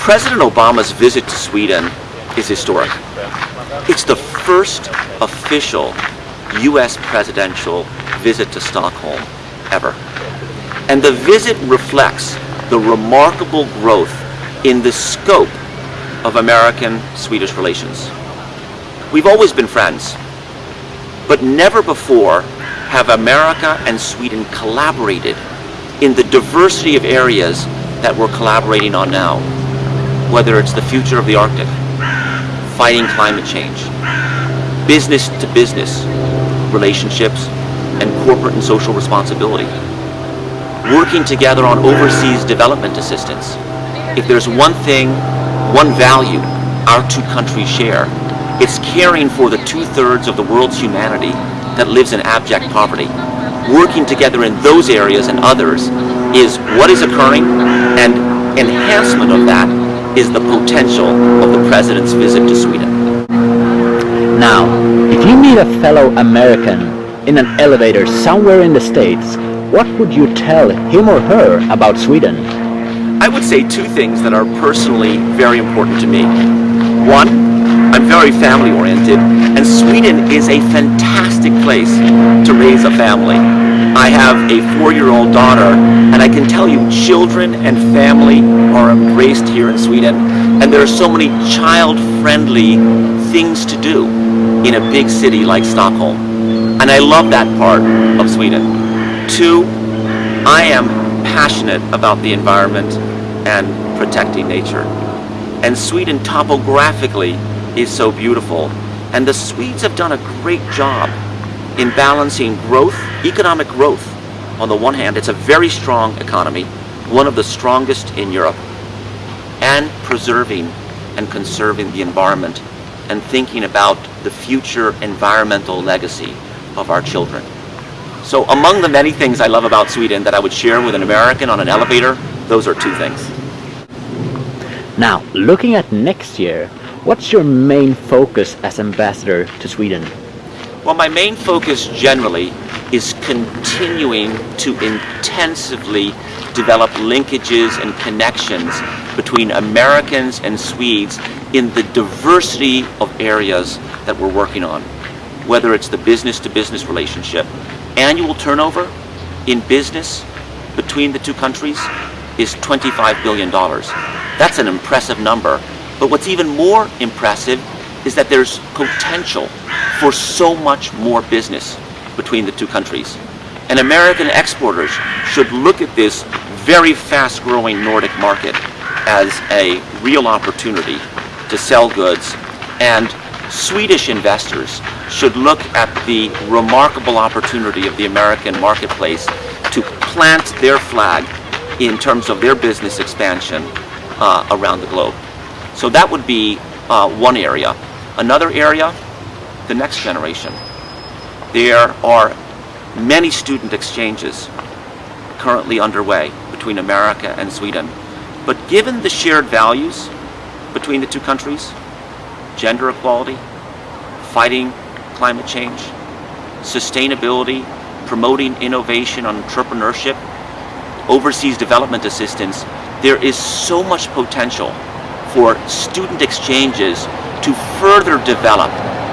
President Obama's visit to Sweden is historic. It's the first official U.S. presidential visit to Stockholm ever. And the visit reflects the remarkable growth in the scope of American-Swedish relations. We've always been friends, but never before have America and Sweden collaborated in the diversity of areas that we're collaborating on now, whether it's the future of the Arctic, fighting climate change, business to business relationships, and corporate and social responsibility. Working together on overseas development assistance. If there's one thing, one value our two countries share, it's caring for the two-thirds of the world's humanity that lives in abject poverty. Working together in those areas and others is what is occurring and enhancement of that is the potential of the President's visit to Sweden. Now, if you meet a fellow American in an elevator somewhere in the States, what would you tell him or her about Sweden? I would say two things that are personally very important to me. One, I'm very family oriented and Sweden is a fantastic place to raise a family. I have a four-year-old daughter and I can tell you children and family are embraced here in Sweden and there are so many child-friendly things to do in a big city like Stockholm. And I love that part of Sweden. Two, I am passionate about the environment and protecting nature. And Sweden topographically is so beautiful. And the Swedes have done a great job in balancing growth, economic growth. On the one hand, it's a very strong economy, one of the strongest in Europe, and preserving and conserving the environment and thinking about the future environmental legacy of our children. So among the many things I love about Sweden that I would share with an American on an elevator, those are two things. Now, looking at next year, what's your main focus as ambassador to Sweden? Well, my main focus generally is continuing to intensively develop linkages and connections between Americans and Swedes in the diversity of areas that we're working on, whether it's the business-to-business -business relationship. Annual turnover in business between the two countries is $25 billion. That's an impressive number. But what's even more impressive is that there's potential for so much more business between the two countries. And American exporters should look at this very fast-growing Nordic market as a real opportunity to sell goods and Swedish investors should look at the remarkable opportunity of the American marketplace to plant their flag in terms of their business expansion uh, around the globe. So that would be uh, one area. Another area, the next generation. There are many student exchanges currently underway between America and Sweden. But given the shared values between the two countries, gender equality, fighting climate change, sustainability, promoting innovation and entrepreneurship, overseas development assistance, there is so much potential for student exchanges to further develop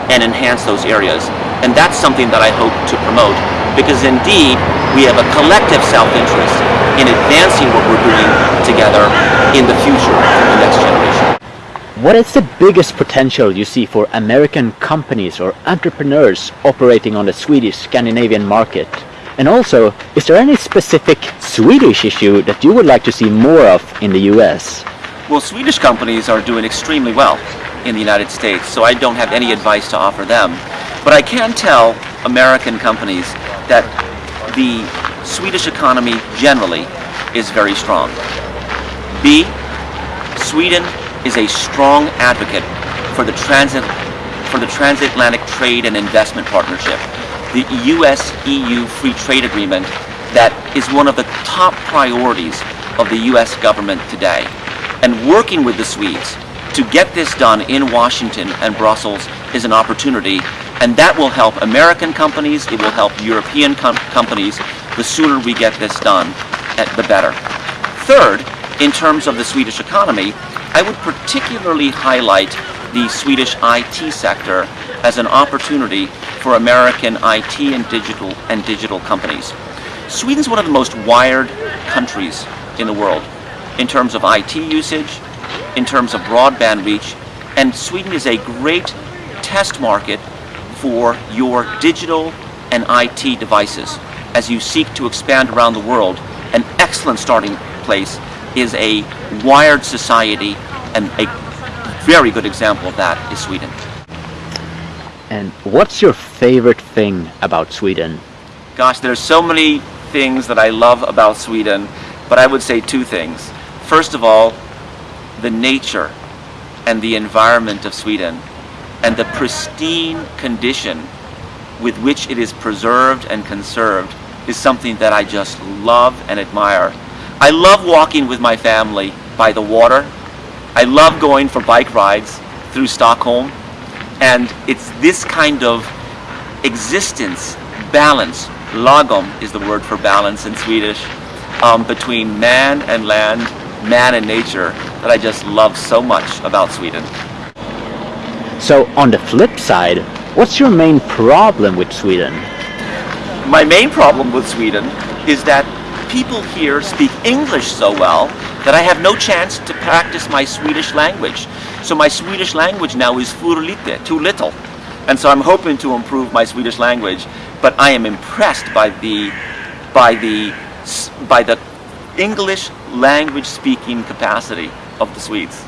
and enhance those areas. And that's something that I hope to promote because indeed we have a collective self-interest in advancing what we're doing together in the future for the next generation. What is the biggest potential you see for American companies or entrepreneurs operating on the Swedish Scandinavian market? And also, is there any specific Swedish issue that you would like to see more of in the US? Well, Swedish companies are doing extremely well in the United States, so I don't have any advice to offer them. But I can tell American companies that the Swedish economy generally is very strong. B, Sweden is a strong advocate for the transit for the transatlantic trade and investment partnership, the US-EU free trade agreement that is one of the top priorities of the US government today. And working with the Swedes to get this done in Washington and Brussels is an opportunity and that will help American companies, it will help European com companies. The sooner we get this done, eh, the better. Third, in terms of the Swedish economy, I would particularly highlight the Swedish IT sector as an opportunity for American IT and digital and digital companies. Sweden's one of the most wired countries in the world in terms of IT usage, in terms of broadband reach, and Sweden is a great test market for your digital and IT devices. As you seek to expand around the world, an excellent starting place is a wired society and a very good example of that is Sweden. And what's your favorite thing about Sweden? Gosh, there's so many things that I love about Sweden, but I would say two things. First of all, the nature and the environment of Sweden and the pristine condition with which it is preserved and conserved is something that I just love and admire. I love walking with my family by the water. I love going for bike rides through Stockholm. And it's this kind of existence, balance, lagom is the word for balance in Swedish, um, between man and land, man and nature, that I just love so much about Sweden. So on the flip side, what's your main problem with Sweden? My main problem with Sweden is that people here speak English so well that I have no chance to practice my Swedish language. So my Swedish language now is för lite, too little. And so I'm hoping to improve my Swedish language, but I am impressed by the by the by the English language speaking capacity of the Swedes.